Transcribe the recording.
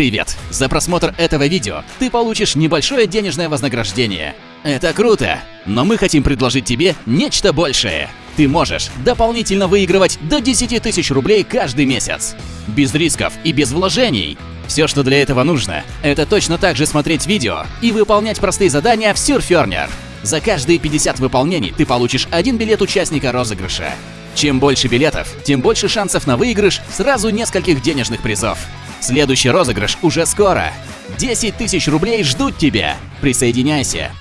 Привет! За просмотр этого видео ты получишь небольшое денежное вознаграждение. Это круто, но мы хотим предложить тебе нечто большее. Ты можешь дополнительно выигрывать до 10 тысяч рублей каждый месяц. Без рисков и без вложений. Все, что для этого нужно, это точно так же смотреть видео и выполнять простые задания в Surferner. За каждые 50 выполнений ты получишь один билет участника розыгрыша. Чем больше билетов, тем больше шансов на выигрыш сразу нескольких денежных призов. Следующий розыгрыш уже скоро. 10 тысяч рублей ждут тебя. Присоединяйся.